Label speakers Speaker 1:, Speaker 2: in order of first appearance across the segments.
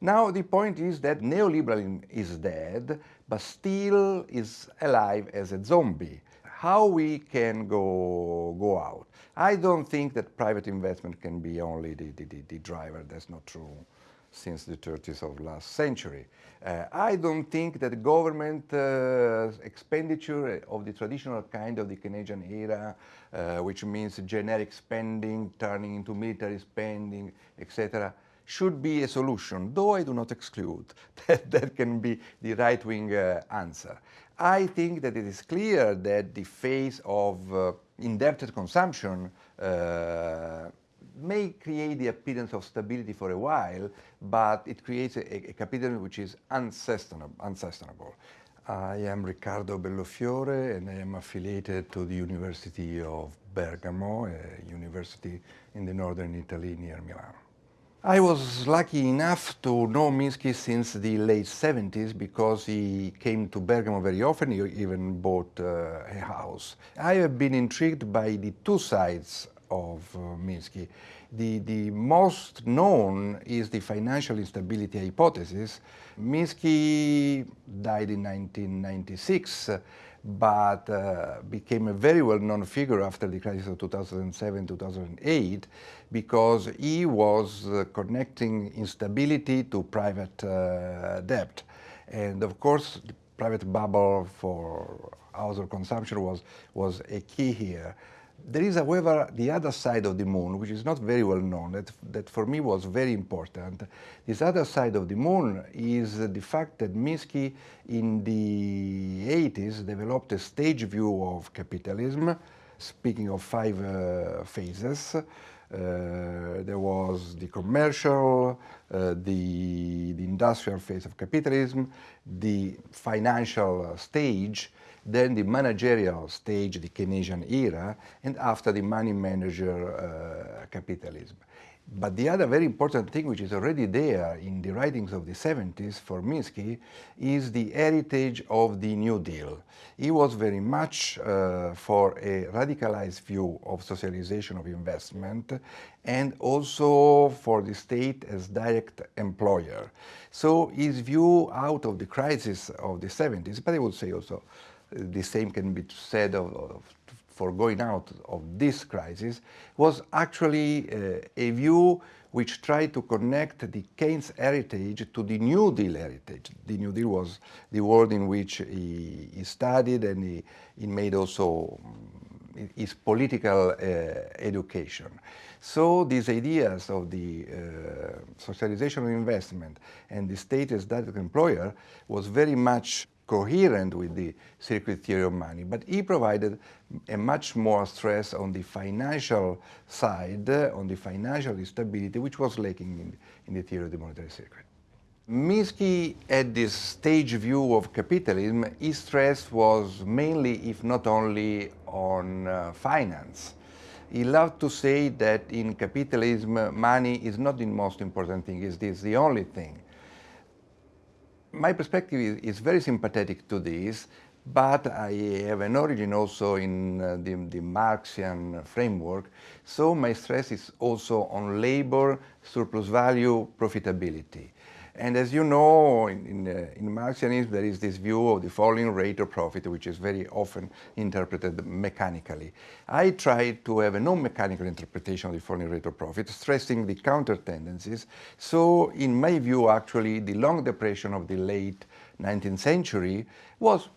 Speaker 1: Now the point is that neoliberalism is dead, but still is alive as a zombie. How we can go, go out? I don't think that private investment can be only the, the, the driver, that's not true since the 30s of last century. Uh, I don't think that government uh, expenditure of the traditional kind of the Keynesian era, uh, which means generic spending turning into military spending, etc., should be a solution, though I do not exclude that that can be the right-wing uh, answer. I think that it is clear that the phase of uh, indebted consumption uh, may create the appearance of stability for a while, but it creates a, a capitalism which is unsustainable. unsustainable. I am Riccardo Bellofiore and I am affiliated to the University of Bergamo, a university in the northern Italy near Milan. I was lucky enough to know Minsky since the late 70s because he came to Bergamo very often, he even bought uh, a house. I have been intrigued by the two sides of uh, Minsky. The, the most known is the financial instability hypothesis. Minsky died in 1996 but uh, became a very well-known figure after the crisis of 2007-2008 because he was uh, connecting instability to private uh, debt. And of course, the private bubble for household consumption was, was a key here. There is, however, the other side of the moon, which is not very well known, that, that for me was very important. This other side of the moon is the fact that Minsky in the 80s developed a stage view of capitalism, speaking of five uh, phases. Uh, there was the commercial, uh, the, the industrial phase of capitalism, the financial stage, then the managerial stage, the Keynesian era, and after the money manager uh, capitalism. But the other very important thing which is already there in the writings of the 70s for Minsky is the heritage of the New Deal. He was very much uh, for a radicalized view of socialization of investment and also for the state as direct employer. So his view out of the crisis of the 70s, but I would say also the same can be said of, of, for going out of this crisis, was actually uh, a view which tried to connect the Keynes heritage to the New Deal heritage. The New Deal was the world in which he, he studied and he, he, made also mm, his political uh, education. So these ideas of the uh, socialization of investment and the state as direct employer was very much coherent with the circuit theory of money, but he provided a much more stress on the financial side, on the financial stability, which was lacking in, in the theory of the monetary circuit. Minsky had this stage view of capitalism, his stress was mainly, if not only, on uh, finance. He loved to say that in capitalism, money is not the most important thing, it is the only thing my perspective is, very sympathetic to this, but I have an origin also in uh, the, the, Marxian framework, so my stress is also on labor, surplus value, profitability. And as you know, in, in, uh, in, Marxianism, there is this view of the falling rate of profit, which is very often interpreted mechanically. I try to have a non-mechanical interpretation of the falling rate of profit, stressing the counter tendencies. So, in my view, actually, the long depression of the late 19th century was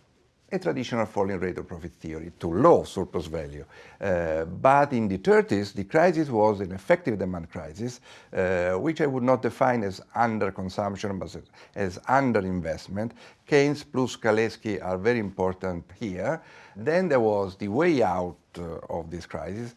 Speaker 1: a traditional falling rate of profit theory to low surplus value. Uh, but in the 30s, the crisis was an effective demand crisis, uh, which I would not define as under-consumption, but as, as under-investment. Keynes plus Kalecki are very important here. Then there was the way out uh, of this crisis,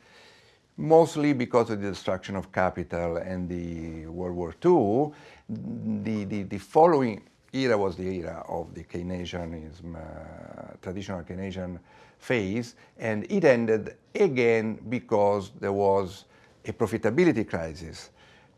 Speaker 1: mostly because of the destruction of capital and the World War II. The, the, the following era was the era of the Keynesianism, uh, traditional Keynesian phase, and it ended again because there was a profitability crisis.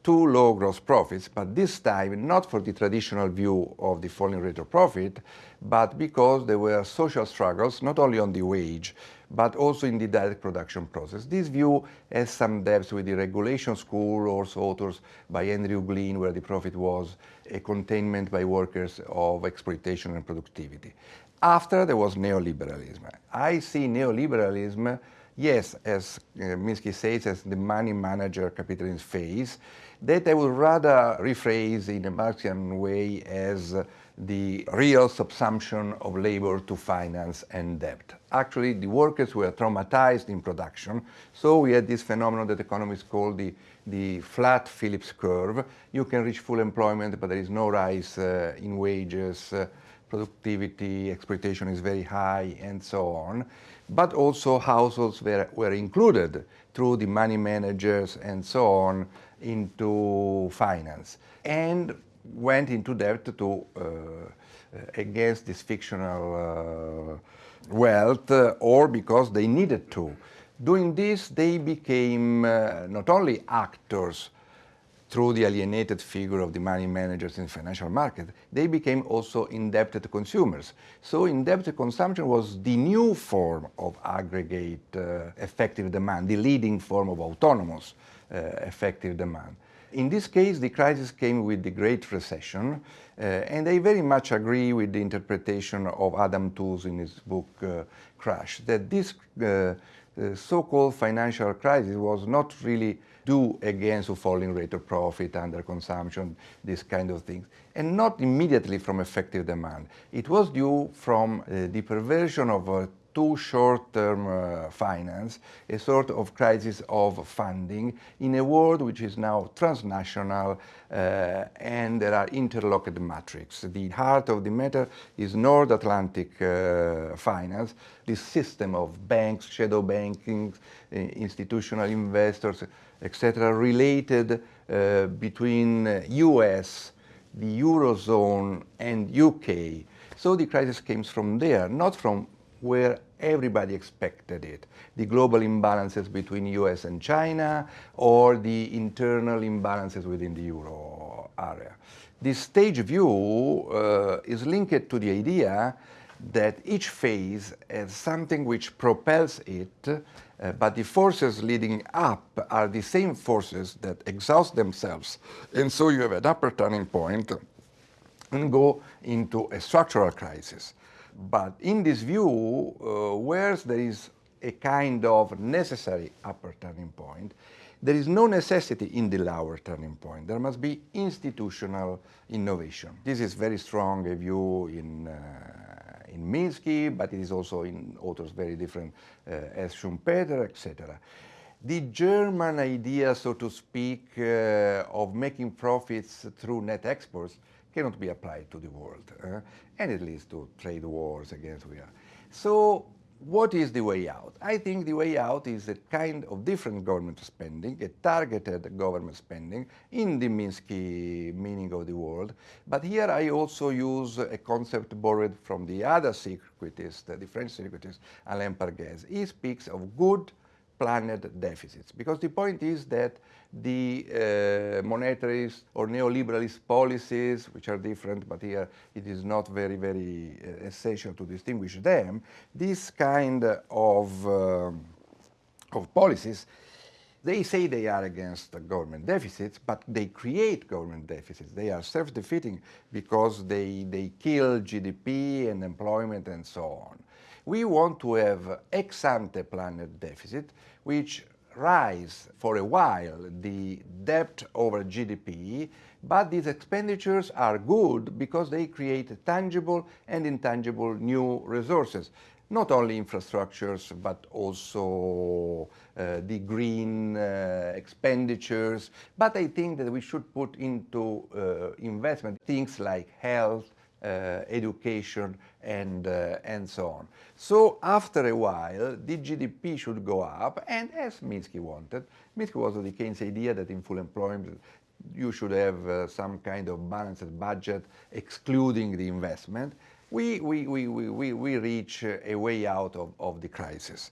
Speaker 1: Too low gross profits, but this time not for the traditional view of the falling rate of profit, but because there were social struggles, not only on the wage, but also in the direct production process. This view has some depths with the regulation school, also authors by Andrew Glyn, where the profit was a containment by workers of exploitation and productivity. After there was neoliberalism. I see neoliberalism, yes, as uh, Minsky says, as the money manager capitalism phase, that I would rather rephrase in a Marxian way as the real subsumption of labor to finance and debt. Actually, the workers were traumatized in production, so we had this phenomenon that economists call the, the flat Phillips curve. You can reach full employment, but there is no rise uh, in wages, uh, productivity, exploitation is very high, and so on. But also households were, were included through the money managers and so on into finance. And went into debt to uh, against this fictional uh, wealth uh, or because they needed to. Doing this, they became not only actors through the alienated figure of the money managers in financial market, they became also indebted consumers. So indebted consumption was the new form of aggregate uh, effective demand, the leading form of autonomous uh, effective demand. In this case, the crisis came with the Great Recession, uh, and I very much agree with the interpretation of Adam Tooze in his book uh, Crash, that this uh, so-called financial crisis was not really due against a falling rate of profit, under consumption, this kind of things, and not immediately from effective demand. It was due from uh, the perversion of uh, too short-term uh, finance, a sort of crisis of funding in a world which is now transnational uh, and there are interlocked matrix. The heart of the matter is North Atlantic uh, finance, this system of banks, shadow banking, uh, institutional investors, etc., related uh, between US, the Eurozone and UK. So the crisis came from there, not from where everybody expected it. The global imbalances between US and China or the internal imbalances within the euro area. This stage view uh, is linked to the idea that each phase has something which propels it, uh, but the forces leading up are the same forces that exhaust themselves. And so you have an upper turning point and go into a structural crisis. But in this view, uh, where there is a kind of necessary upper turning point, there is no necessity in the lower turning point. There must be institutional innovation. This is very strong a view in, uh, in Minsky, but it is also in authors very different uh, as Schumpeter, etc. The German idea, so to speak, uh, of making profits through net exports cannot be applied to the world, uh, and it leads to trade wars against we are. So what is the way out? I think the way out is a kind of different government spending, a targeted government spending in the Minsky meaning of the word. But here I also use a concept borrowed from the other circuitist, the French circuitist, Alain Parguez. He speaks of good planned deficits. Because the point is that the uh, monetarist or neoliberalist policies, which are different, but here it is not very, very uh, essential to distinguish them, this kind of, uh, of policies they say they are against government deficits, but they create government deficits. They are self-defeating because they, they kill GDP and employment and so on. We want to have ex-ante planned deficit, which rise for a while the debt over GDP, but these expenditures are good because they create tangible and intangible new resources not only infrastructures, but also uh, the green uh, expenditures. But I think that we should put into uh, investment things like health, education, and, uh, and so on. So after a while, the GDP should go up, and as Minsky wanted, Minsky was the Keynes idea that in full employment you should have uh, some kind of balanced budget excluding the investment, we, we, we, we, we reach a way out of, of the crisis.